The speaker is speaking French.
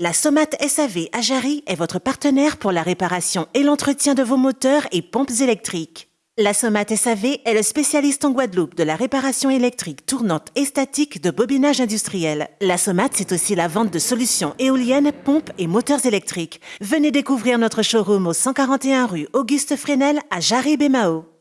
La Somate SAV à Jarry est votre partenaire pour la réparation et l'entretien de vos moteurs et pompes électriques. La Somate SAV est le spécialiste en Guadeloupe de la réparation électrique tournante et statique de bobinage industriel. La Somate, c'est aussi la vente de solutions éoliennes, pompes et moteurs électriques. Venez découvrir notre showroom au 141 rue Auguste Fresnel à Jarry-Bémao.